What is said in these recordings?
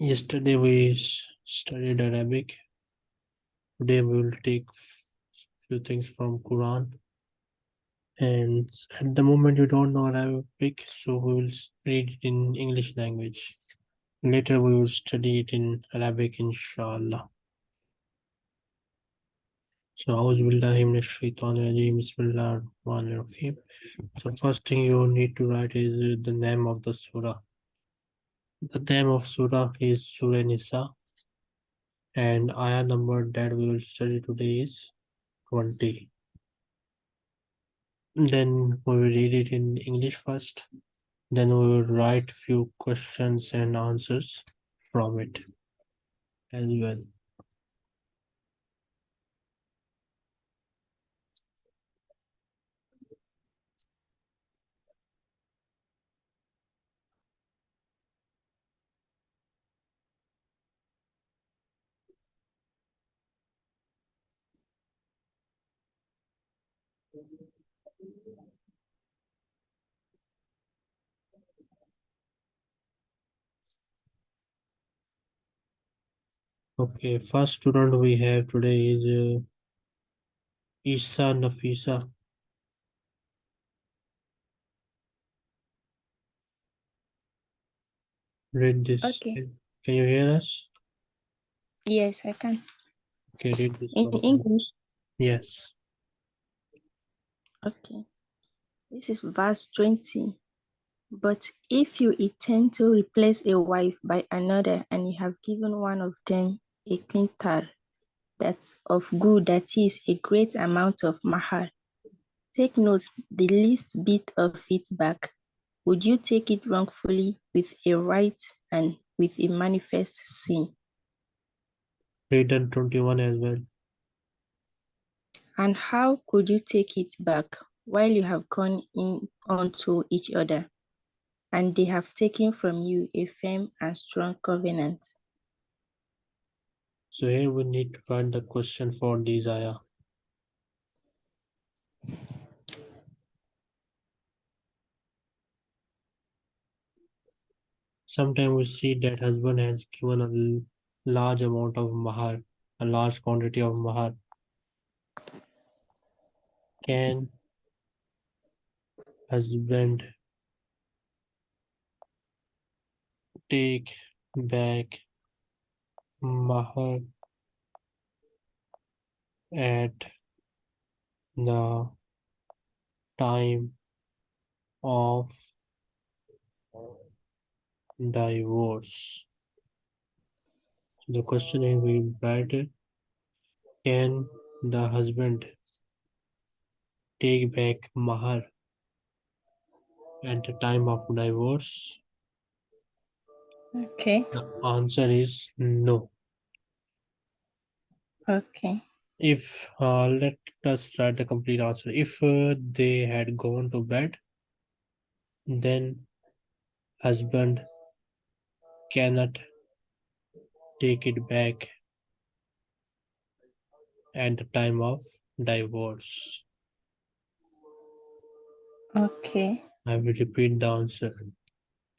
Yesterday we studied Arabic. Today we will take few things from Quran. And at the moment you don't know Arabic, so we will read it in English language. Later we will study it in Arabic, inshallah. So أعوذ بالله من الشيطان الرجيم بسم الله الرحمن الرحيم. So first thing you need to write is uh, the name of the surah. The name of surah is Surah Nisa. And ayah number that we will study today is 20. Then we will read it in English first. Then we will write few questions and answers from it as well. Okay, first student we have today is uh, Isa Nafisa. Read this. Okay. Can you hear us? Yes, I can. Okay, read this. In. English. Yes. Okay. This is verse 20. But if you intend to replace a wife by another and you have given one of them a Qintar that's of good, that is a great amount of mahar, take note the least bit of it back. Would you take it wrongfully with a right and with a manifest sin? Read and 21 as well. And how could you take it back while you have gone in unto each other, and they have taken from you a firm and strong covenant? So here we need to find the question for these ayah. Sometimes we see that husband has given a large amount of mahar, a large quantity of mahar. Can husband take back mahar at the time of divorce? The question is we write it, can the husband take back mahar at the time of divorce? Okay, The answer is no. okay, If uh, let us write the complete answer. If uh, they had gone to bed, then husband cannot take it back at the time of divorce. Okay, I will repeat the answer.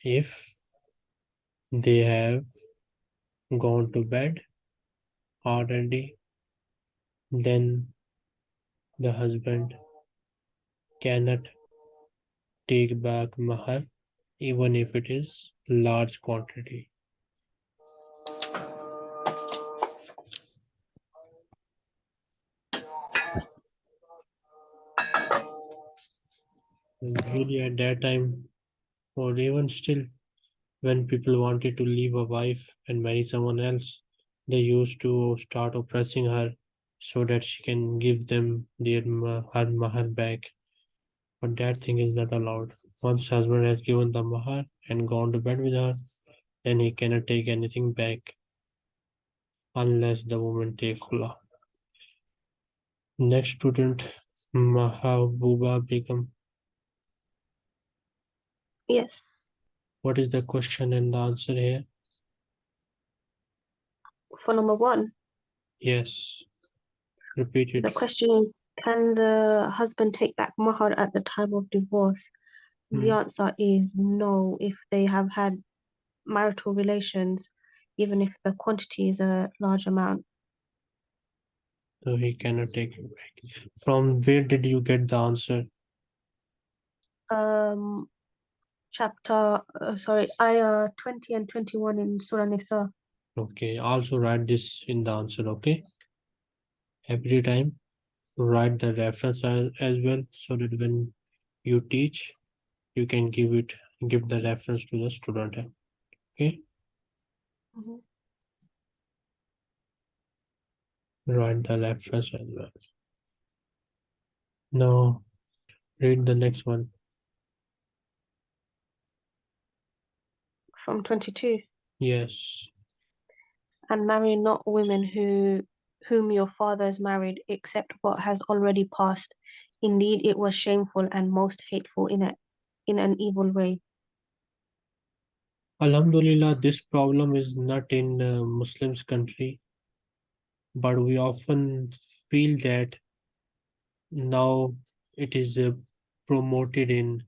If they have gone to bed already, then the husband cannot take back mahar even if it is large quantity. Really at that time, or even still, when people wanted to leave a wife and marry someone else, they used to start oppressing her so that she can give them their her mahar back. But that thing is not allowed. Once husband has given the mahar and gone to bed with her, then he cannot take anything back unless the woman take khula. Next student, Mahabuba Begum. Yes. What is the question and the answer here? For number one, Yes. Repeat the question is Can the husband take back mahar at the time of divorce? The Hmm. answer is no if they have had marital relations, even if the quantity is a large amount. So he cannot take it back. From where did you get the answer? Um, chapter, uh, sorry, ayah 20 and 21 in Surah Nisa. Okay, also write this in the answer, okay? Every time write the reference as, as well so that when you teach, you can give it give the reference to the student. Okay, Mhm. write the reference as well. Now read the next one. From 22. Yes. And marry not women who whom your father has married, except what has already passed. Indeed, it was shameful and most hateful in a in an evil way. Alhamdulillah, this problem is not in uh, Muslims country, but we often feel that now it is uh, promoted in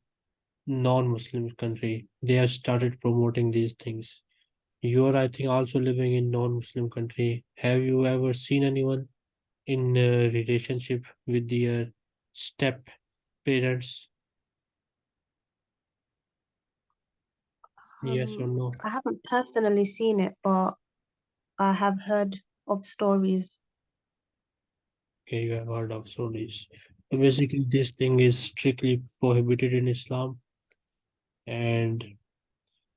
non-Muslim country. They have started promoting these things. You are, I think, also living in non-Muslim country. Have you ever seen anyone in a relationship with their step parents? Yes or Um, no? I haven't personally seen it, but I have heard of stories. Okay, you have heard of stories. So basically, this thing is strictly prohibited in Islam. And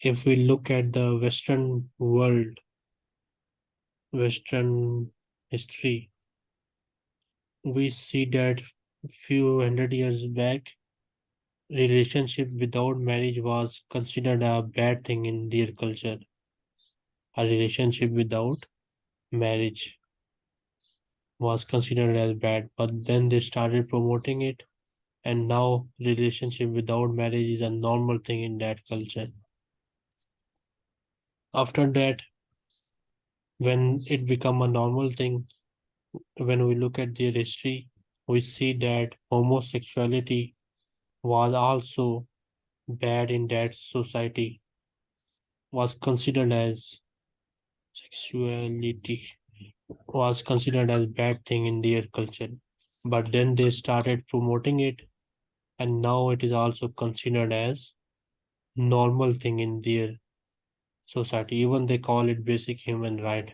if we look at the Western world, Western history, we see that few hundred years back, relationship without marriage was considered a bad thing in their culture. A relationship without marriage was considered as bad, but then they started promoting it, and now relationship without marriage is a normal thing in that culture. After that, when it become a normal thing, when we look at their history, we see that homosexuality was also bad in that society, was considered as sexuality was considered as bad thing in their culture. But then they started promoting it, and now it is also considered as normal thing in their society. Even they call it basic human right.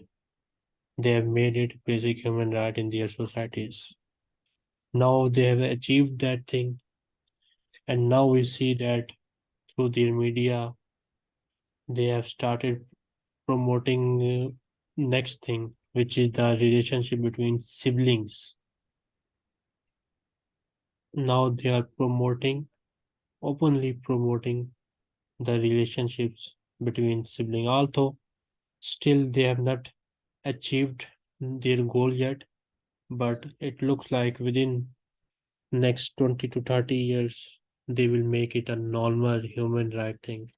They have made it basic human right in their societies. Now they have achieved that thing, and now we see that through their media, they have started promoting uh, next thing, which is the relationship between siblings. Now they are promoting, openly promoting the relationships between sibling. Although still they have not achieved their goal yet, but it looks like within next 20 to 30 years they will make it a normal human right thing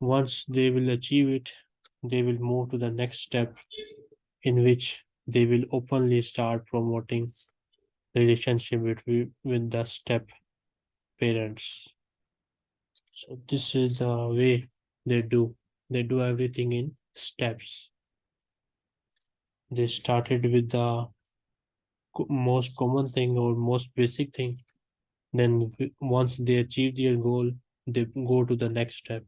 once they will achieve it they will move to the next step in which they will openly start promoting relationship with, with the step parents. So this is the way they do. They do everything in steps. They started with the most common thing or most basic thing. Then once they achieve their goal they go to the next step.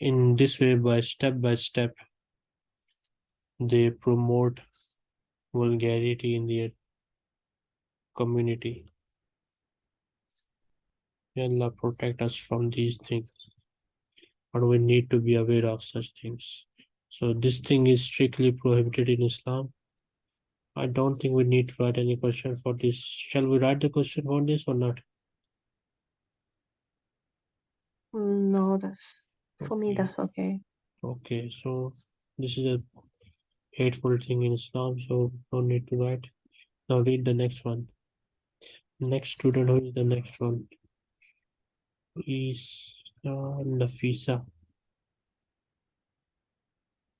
In this way by step by step they promote vulgarity in their community May Allah protect us from these things but we need to be aware of such things so this thing is strictly prohibited in Islam I don't think we need to write any question for this. Shall we write the question for this or not? No, that's for me, that's okay. Okay, so this is a hateful thing in Islam, so no need to write. Now read the next one. Next student, who is the next one? Is uh, Nafisa.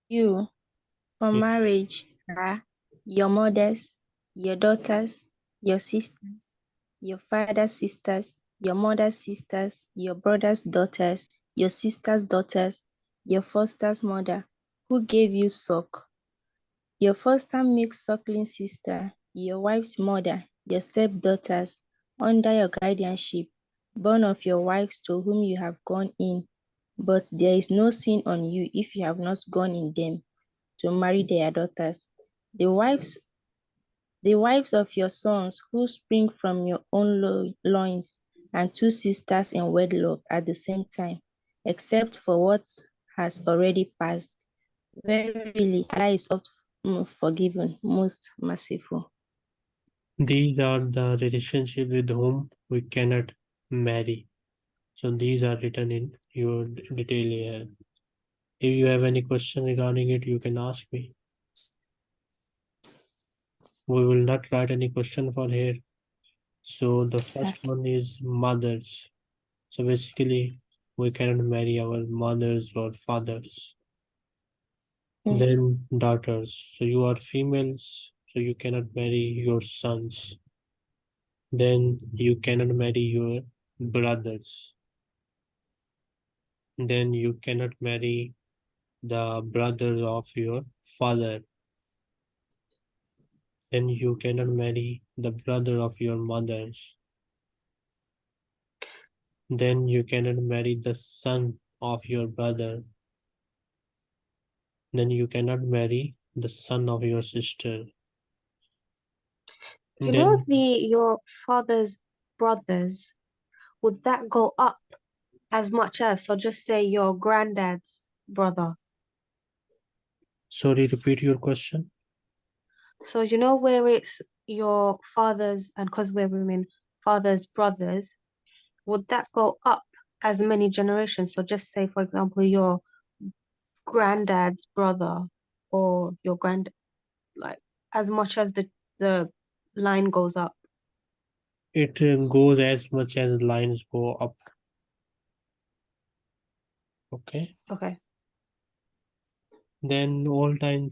You, for Yes. marriage, are your mothers, your daughters, your sisters, your father's sisters, your mother's sisters, your brother's daughters, your sister's daughters, your foster's mother, who gave you suck, your foster milk suckling sister, your wife's mother, your stepdaughters, under your guardianship, born of your wives to whom you have gone in. But there is no sin on you if you have not gone in them to marry their daughters. The wives the wives of your sons who spring from your own lo- loins, and two sisters in wedlock at the same time, except for what has already passed. Verily, Allah is oft mm, forgiven, most merciful. These are the relationship with whom we cannot marry. So these are written in your detail here. If you have any question regarding it, you can ask me. We will not write any question for here. So the first one is mothers. So basically, we cannot marry our mothers or fathers. Mm. Then daughters. So you are females, so you cannot marry your sons. Then you cannot marry your brothers. Then you cannot marry the brother of your father. Then you cannot marry the brother of your mothers. Then you cannot marry the son of your brother. Then you cannot marry the son of your sister. You know the your father's brothers, would that go up as much as, so just say your granddad's brother. sorry, repeat your question. So you know where it's your father's, and because we're women, father's brothers, would that go up as many generations? So just say, for example, your granddad's brother or your grand, like as much as the the line goes up. It uh, goes as much as lines go up. Okay. Okay. Then all time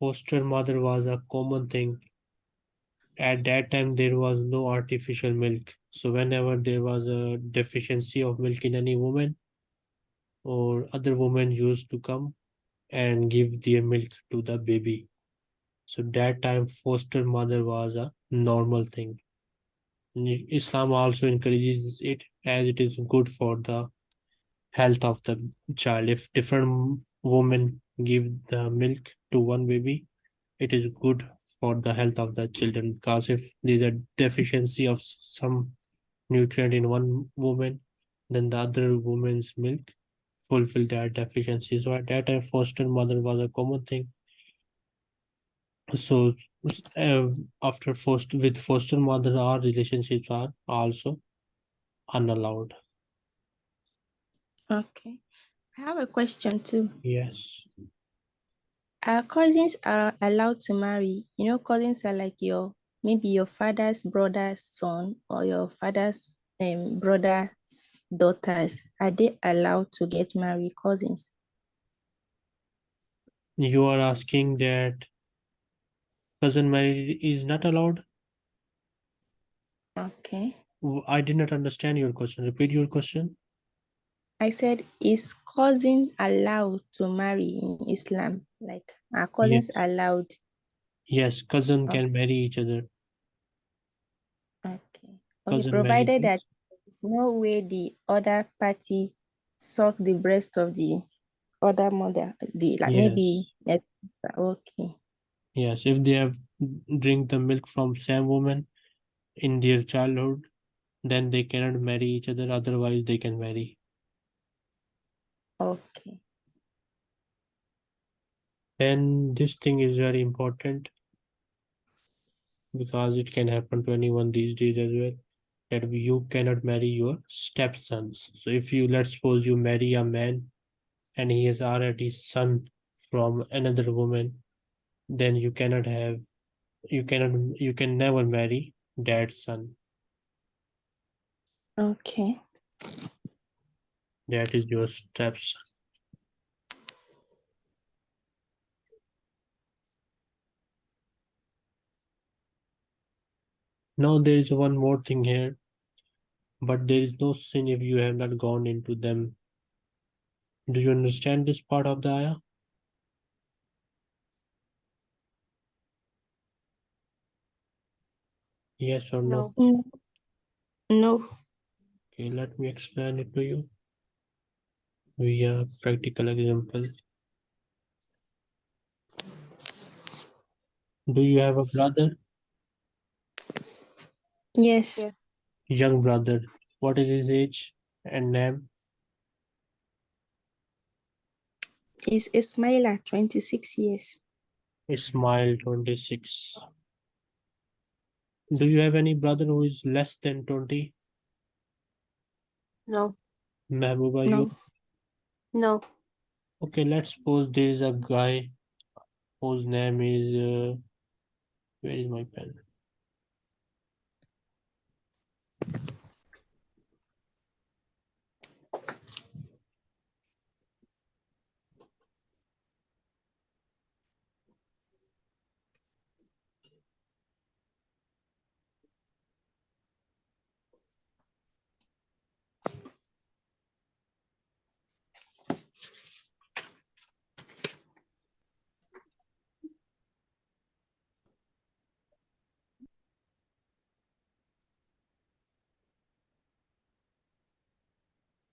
foster mother was a common thing. At that time, there was no artificial milk. So whenever there was a deficiency of milk in any woman, or other women used to come and give their milk to the baby. So that time foster mother was a normal thing. Islam also encourages it as it is good for the health of the child. If different women give the milk to one baby, it is good for the health of the children because if there's a deficiency of some nutrient in one woman, then the other woman's milk fulfill that deficiency. So at that time, foster mother was a common thing. So uh, after foster with foster mother, our relationships are also unallowed. Okay. I have a question too. Yes. Our cousins are allowed to marry. You know, cousins are like your maybe your father's brother's son or your father's um brother's daughters. Are they allowed to get married cousins? You are asking that cousin marriage is not allowed? Okay. I did not understand your question. Repeat your question. I said, is cousin allowed to marry in Islam? Like are cousins allowed? Yes, cousin Oh. can marry each other. Okay. Okay, provided that there's no way the other party suck the breast of the other mother, the like maybe Yes. sister. Okay. Yes, if they have drink the milk from same woman in their childhood, then they cannot marry each other. Otherwise, they can marry. Okay. Then this thing is very important because it can happen to anyone these days as well. That you cannot marry your stepsons. So if you let's suppose you marry a man and he has already son from another woman, then you cannot have you cannot you can never marry that son. Okay. That is your steps Now there is one more thing here. but there is no sin if you have not gone into them. Do you understand this part of the ayah? Yes or no? No. Mm, no. Okay, let me explain it to you via practical example. Do you have a brother? Yes. Yes. Young brother. What is his age and name? Is Ismaila 26 years? Ismail, 26. Do you have any brother who is less than 20? No. Mehbooba, No. you? No. Okay, let's suppose there is a guy whose name is. Uh, where is my pen?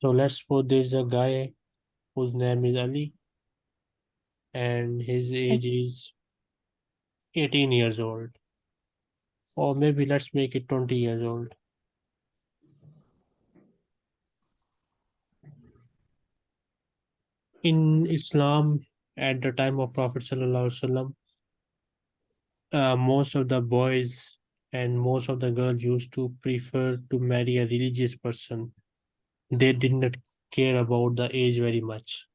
So let's suppose there's a guy whose name is Ali and his age is 18 years old. Or maybe let's make it 20 years old. In Islam, at the time of Prophet Sallallahu Alaihi Wasallam, uh, most of the boys and most of the girls used to prefer to marry a religious person. They did not care about the age very much.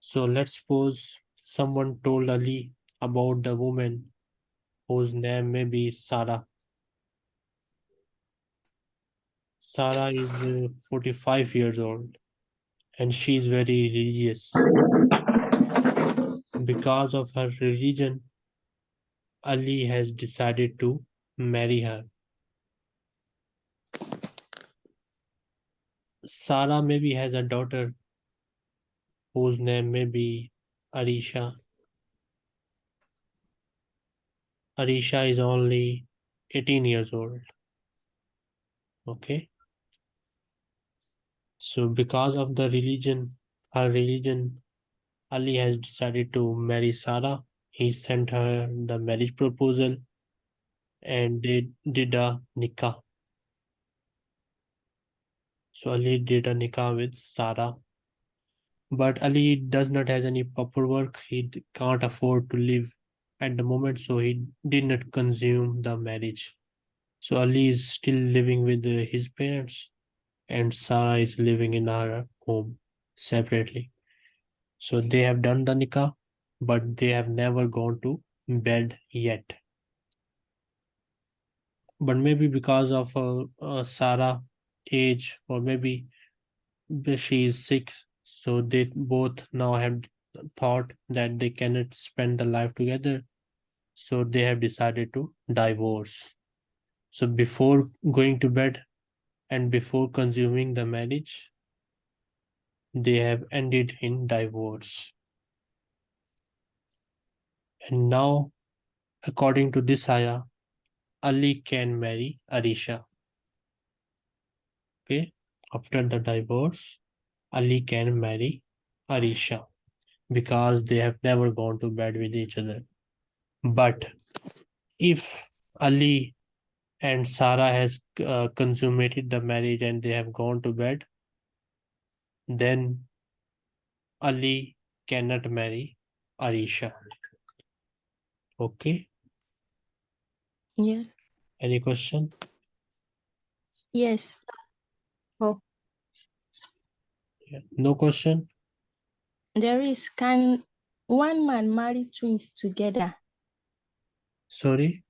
So let's suppose someone told Ali about the woman whose name may be Sarah. Sarah is uh, 45 years old and she is very religious. Because of her religion, Ali has decided to marry her. Sarah maybe has a daughter whose name may be Arisha. Arisha is only 18 years old. Okay. So because of the religion, her religion, Ali has decided to marry Sarah. He sent her the marriage proposal and they did a nikah. So Ali did a nikah with Sarah. But Ali does not have any proper work. He can't afford to live at the moment, so he did not consume the marriage. So Ali is still living with uh, his parents, and Sarah is living in her home separately. So they have done the nikah, but they have never gone to bed yet. But maybe because of uh, uh, Sarah age, or maybe she is sick, so they both now have thought that they cannot spend the life together. So they have decided to divorce. So before going to bed and before consuming the marriage, they have ended in divorce. And now, according to this ayah, Ali can marry Arisha. Okay, after the divorce, Ali can marry Arisha because they have never gone to bed with each other. But if Ali and Sarah has uh, consummated the marriage and they have gone to bed, then Ali cannot marry Arisha. Okay, Yeah. any question? Yes. Oh. Yeah. No question? There is. Can one man marry twins together? Sorry?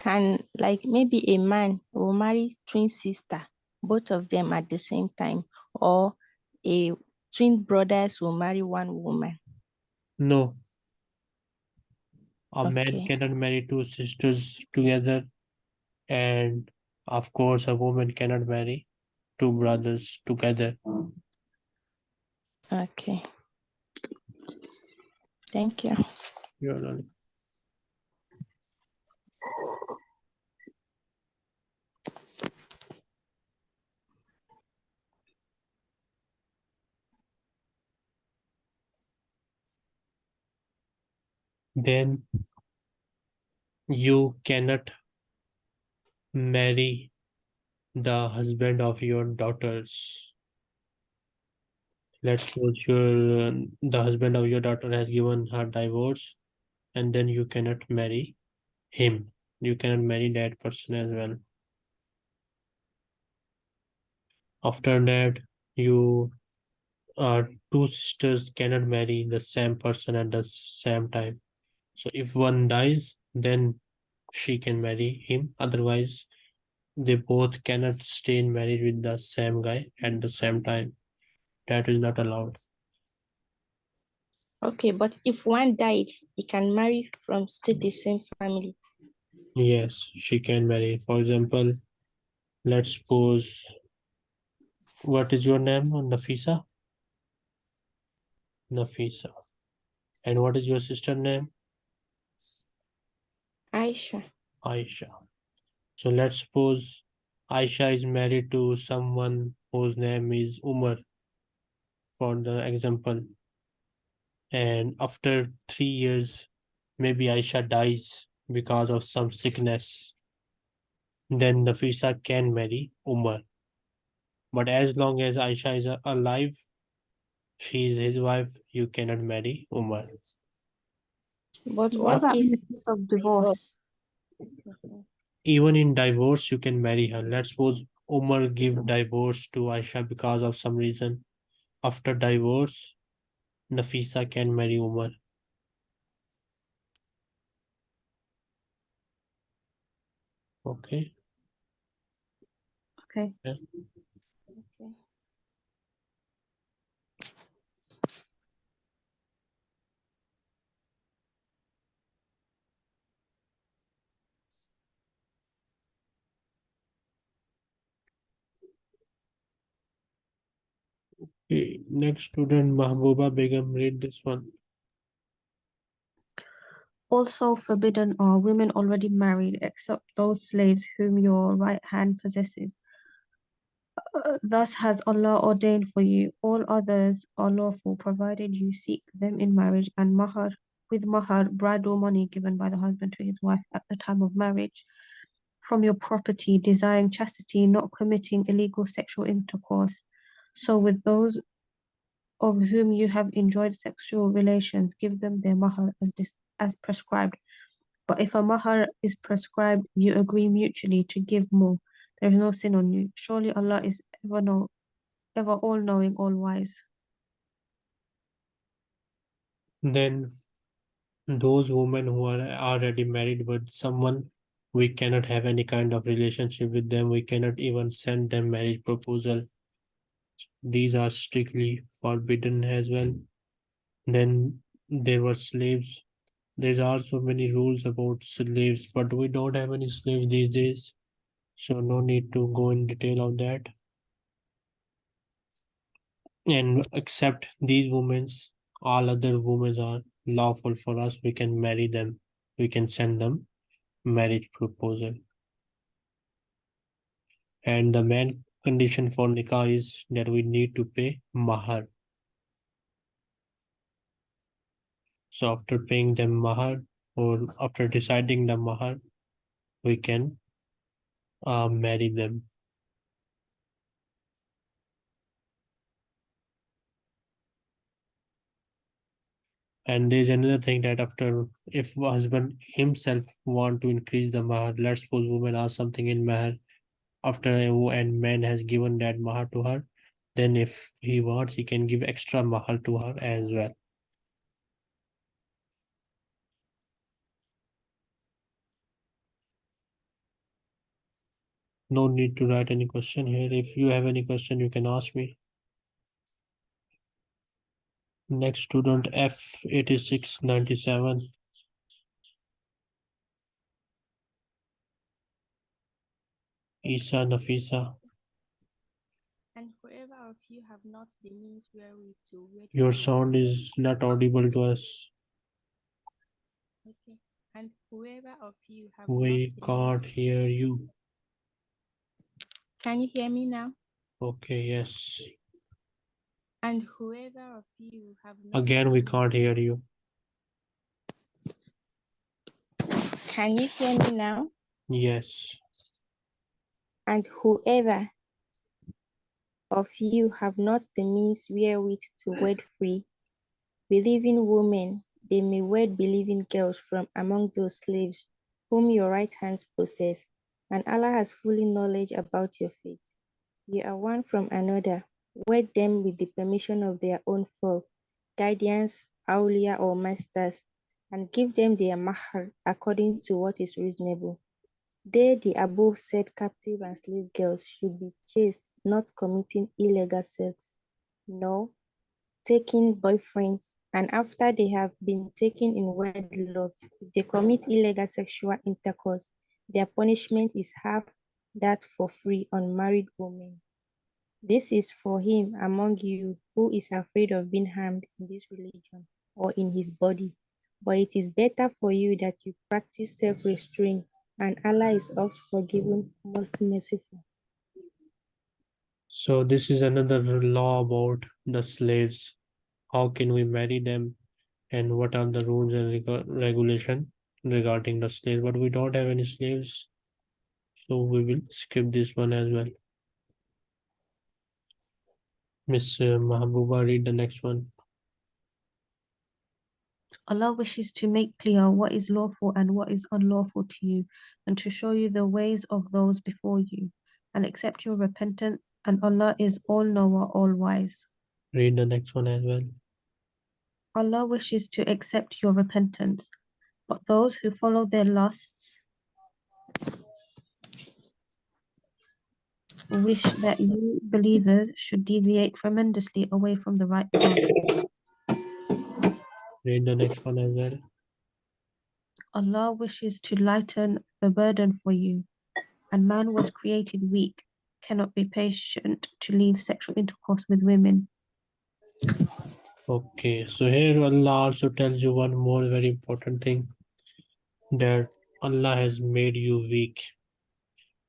Can like maybe a man will marry twin sister, both of them at the same time, or a twin brothers will marry one woman. No. A man Okay. cannot marry two sisters together and Of course, a woman cannot marry two brothers together. Okay. Thank you. You're not- Then you cannot marry the husband of your daughters. Let's suppose your the husband of your daughter has given her divorce, and then you cannot marry him. You cannot marry that person as well. After that, you uh, two sisters cannot marry the same person at the same time. So if one dies, then she can marry him. Otherwise, they both cannot stay in marriage with the same guy at the same time. That is not allowed. Okay, but if one died, he can marry from still the same family. Yes, she can marry. For example, let's suppose what is your name? Nafisa? Nafisa. And what is your sister name? Aisha. Aisha. So let's suppose Aisha is married to someone whose name is Umar, for the example. And after three years, maybe Aisha dies because of some sickness. Then Nafisa can marry Umar. But as long as Aisha is a- alive, she is his wife, you cannot marry Umar. But What what about in the of divorce? even in divorce you can marry her let's suppose umar give divorce to aisha because of some reason after divorce nafisa can marry umar okay Okay. Okay. Okay, next student mahbuba begum read this one Also forbidden are women already married, except those slaves whom your right hand possesses. Uh, Thus has Allah ordained for you. All others are lawful, provided you seek them in marriage, and mahar with mahar, bridal money given by the husband to his wife at the time of marriage, from your property, desiring chastity, not committing illegal sexual intercourse. So with those of whom you have enjoyed sexual relations, give them their mahar as as prescribed. But if a mahar is prescribed, you agree mutually to give more. There is no sin on you. Surely Allah is ever know, ever all knowing, all wise. then those women who are already married with someone we cannot have any kind of relationship with them we cannot even send them marriage proposal these are strictly forbidden as well. Then there were slaves. There's also many rules about slaves but we don't have any slaves these days so no need to go in detail on that. And except these women's all other women are lawful for us. We can marry them. We can send them marriage proposal. And the main condition for nikah is that we need to pay mahar. So after paying them mahar or after deciding the mahar we can uh, marry them. And there's another thing that after if husband himself want to increase the mahar, let's suppose woman asks something in mahar after and man has given that mahar to her, then if he wants, he can give extra mahar to her as well. No need to write any question here. If you have any question, you can ask me. Next student F8697. Isa, Nafisa, And whoever of you have not the means wherewith to your sound is not audible to us. Okay. And whoever of you have We can't hear you. can you hear me now? Okay, yes. And whoever of you have not Again, we can't hear you. Can you hear me now? Yes. And whoever of you have not the means wherewith to wed free, believing women, they may wed believing girls from among those slaves whom your right hands possess, and Allah has fully knowledge about your faith. You are one from another, wed them with the permission of their own folk, guardians, awliya or masters, and give them their mahar according to what is reasonable. They, the above said captive and slave girls, should be chaste, not committing illegal sex, nor taking boyfriends, and after they have been taken in wedlock, if they commit illegal sexual intercourse, their punishment is half that for free unmarried women. This is for him among you who is afraid of being harmed in this religion or in his body. But it is better for you that you practice self-restraint, and Allah is oft forgiving, most merciful. So this is another law about the slaves. How can we marry them and what are the rules and reg- regulation regarding the slaves? But we don't have any slaves. So we will skip this one as well. Miss uh, Mahabuba, read the next one. Allah wishes to make clear what is lawful and what is unlawful to you, and to show you the ways of those before you, and accept your repentance, and Allah is all knower, all wise. Read the next one as well. Allah wishes to accept your repentance, but those who follow their lusts wish that you believers should deviate tremendously away from the right path. Read the next one as well. Allah wishes to lighten the burden for you, and man was created weak, cannot be patient to leave sexual intercourse with women. Okay, so here Allah also tells you one more very important thing that Allah has made you weak.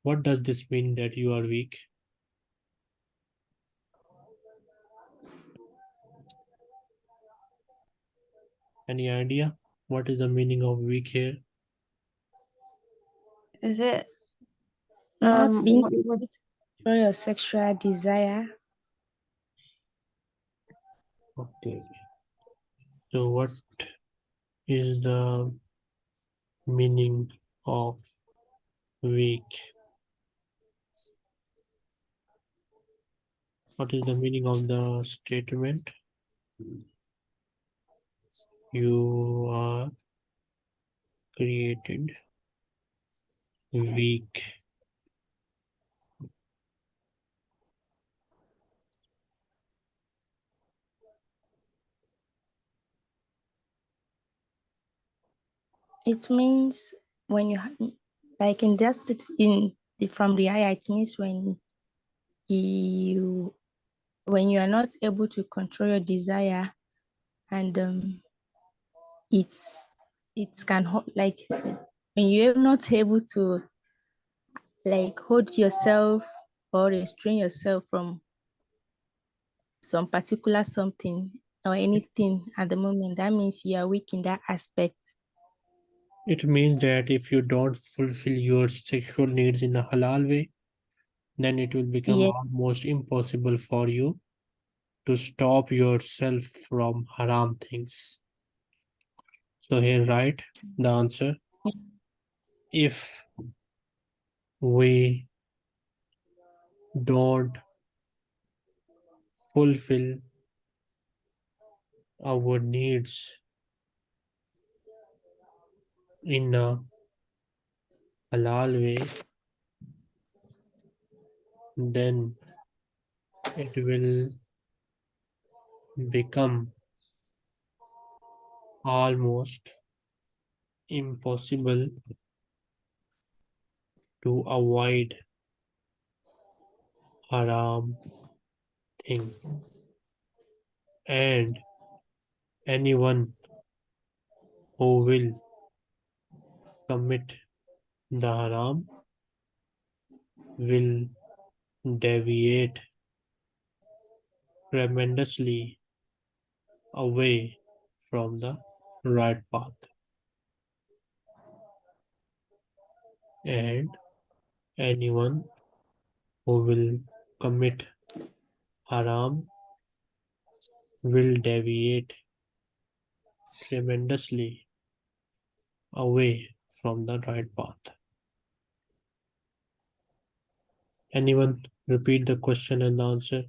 What does this mean that you are weak? Any idea? What is the meaning of weak here? Is it? Not Um, being what it would- Show your sexual desire. Okay. So what is the meaning of weak? What is the meaning of the statement? You are created weak. It means when you like in just it in the from the eye, it means when you when you are not able to control your desire and um it's it can like when you're not able to like hold yourself or restrain yourself from some particular something or anything at the moment that means you are weak in that aspect It means that if you don't fulfill your sexual needs in a halal way, then it will become Yeah. almost impossible for you to stop yourself from haram things. So here write the answer. If we don't fulfill our needs in a halal way, then it will become almost impossible to avoid haram thing. And anyone who will commit the haram will deviate tremendously away from the right path and anyone who will commit haram will deviate tremendously away from the right path. Anyone repeat the question and answer?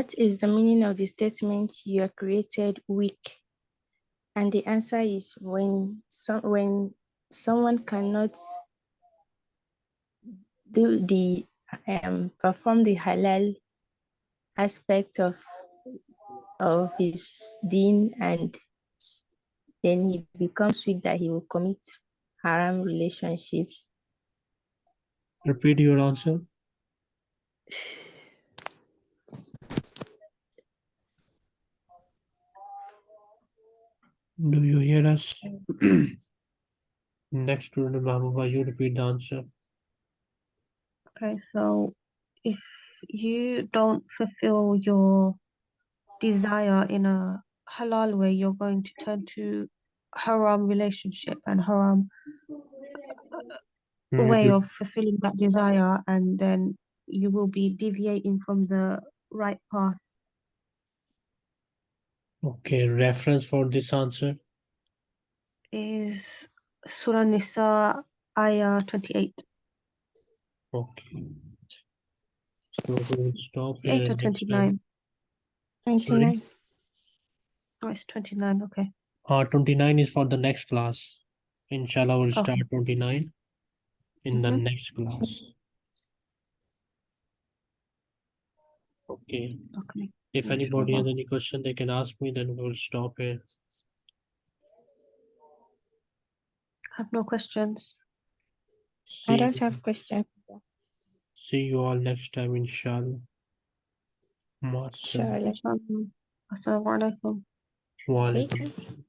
What is the meaning of the statement you are created weak? And the answer is when some when someone cannot do the um perform the halal aspect of of his deen and then he becomes weak that he will commit haram relationships. Repeat your answer. Do you hear us? Next student, Mahbuba, you repeat the answer. Okay, so if you don't fulfill your desire in a halal way, you're going to turn to haram relationship and haram Hmm, way of fulfilling that desire, and then you will be deviating from the right path. Okay, reference for this answer. Is Surah Nisa ayah 28, Okay. So we will stop here. 8 or and 29? 29. Oh, it's 29, okay. Uh, 29 is for the next class. Inshallah, we'll Okay. start 29 in the Mhm. next class. Okay. Okay. If anybody has any question, they can ask me, then we'll stop here. I Have no questions. See I don't have questions. See you all next time, inshallah. Ma'assalam. Inshallah. Inshallah. Assalamu alaikum. Wa Alaikum. alaikum.